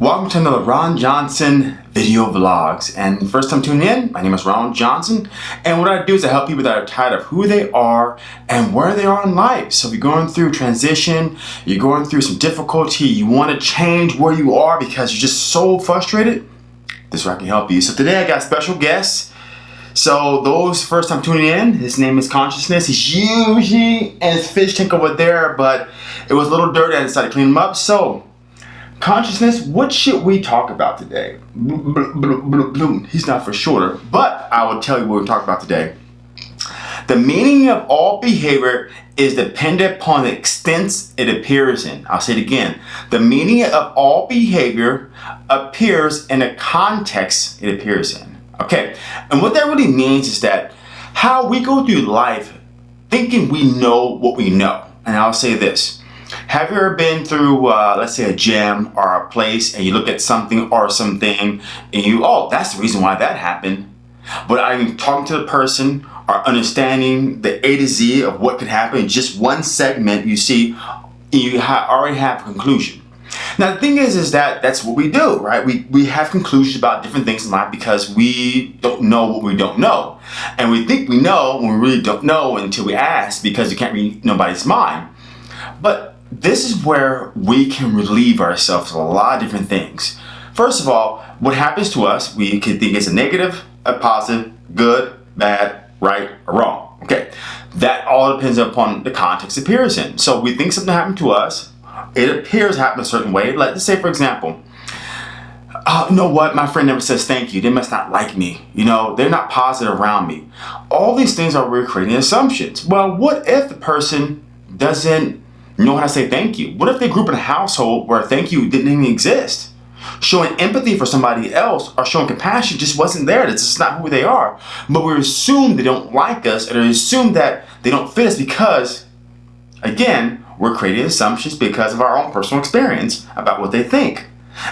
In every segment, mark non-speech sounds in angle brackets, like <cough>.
Welcome to another Ron Johnson video vlogs. And first time tuning in, my name is Ron Johnson. And what I do is I help people that are tired of who they are and where they are in life. So if you're going through transition, you're going through some difficulty, you want to change where you are because you're just so frustrated, this is where I can help you. So today I got special guests. So those first time tuning in, his name is Consciousness. He's usually and his fish tank over there, but it was a little dirty and I decided to clean him up. So Consciousness, what should we talk about today? He's not for shorter, but I will tell you what we're talking about today. The meaning of all behavior is dependent upon the extent it appears in. I'll say it again. The meaning of all behavior appears in the context it appears in. Okay, and what that really means is that how we go through life thinking we know what we know. And I'll say this. Have you ever been through, uh, let's say, a gym or a place and you look at something or something and you, oh, that's the reason why that happened. But I mean, talking to the person or understanding the A to Z of what could happen in just one segment, you see, you ha already have a conclusion. Now the thing is, is that that's what we do, right? We, we have conclusions about different things in life because we don't know what we don't know. And we think we know when we really don't know until we ask because you can't read nobody's mind. But this is where we can relieve ourselves of a lot of different things. First of all, what happens to us, we can think it's a negative, a positive, good, bad, right, or wrong. Okay, that all depends upon the context it appears in. So we think something happened to us, it appears to happen a certain way. Let's say, for example, oh, you know what, my friend never says thank you. They must not like me. You know, they're not positive around me. All these things are recreating assumptions. Well, what if the person doesn't know how to say thank you? What if they grew up in a household where thank you didn't even exist? Showing empathy for somebody else or showing compassion just wasn't there. That's just not who they are. But we assume they don't like us and we assume that they don't fit us because, again, we're creating assumptions because of our own personal experience about what they think.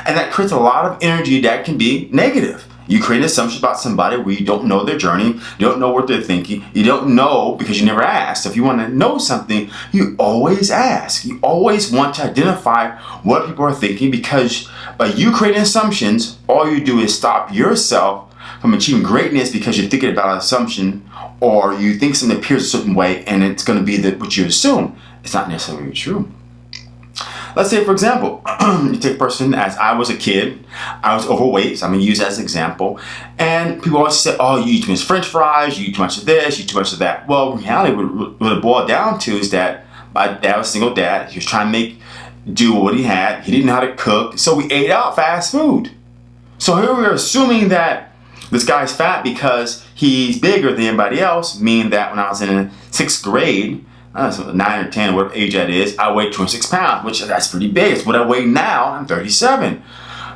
And that creates a lot of energy that can be negative. You create assumptions about somebody where you don't know their journey, you don't know what they're thinking, you don't know because you never asked. If you want to know something, you always ask. You always want to identify what people are thinking because by you creating assumptions, all you do is stop yourself from achieving greatness because you're thinking about an assumption or you think something appears a certain way and it's going to be the, what you assume. It's not necessarily true. Let's say, for example, <clears throat> you take a person as I was a kid, I was overweight, so I'm gonna use that as an example, and people always say, oh, you eat too much french fries, you eat too much of this, you eat too much of that. Well, reality, what, it boiled down to is that my dad was a single dad, he was trying to make do what he had, he didn't know how to cook, so we ate out fast food. So here we're assuming that this guy's fat because he's bigger than anybody else, meaning that when I was in sixth grade, uh, 9 or 10, whatever age that is, I weigh 26 pounds, which that's pretty big. It's what I weigh now, I'm 37.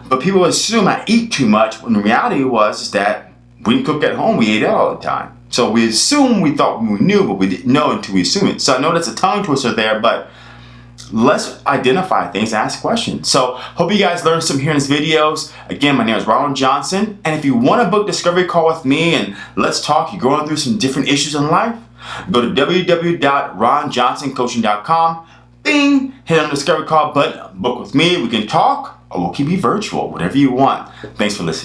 But people assume I eat too much, when the reality was that we didn't cook at home, we ate out all the time. So we assume we thought we knew, but we didn't know until we assumed it. So I know that's a tongue twister there, but let's identify things, ask questions. So hope you guys learned some here in these videos. Again, my name is Ronald Johnson. And if you want to book discovery call with me and let's talk, you're going through some different issues in life, Go to www.ronjohnsoncoaching.com. Bing! Hit on the discovery call button. Book with me. We can talk or we'll keep you virtual. Whatever you want. Thanks for listening.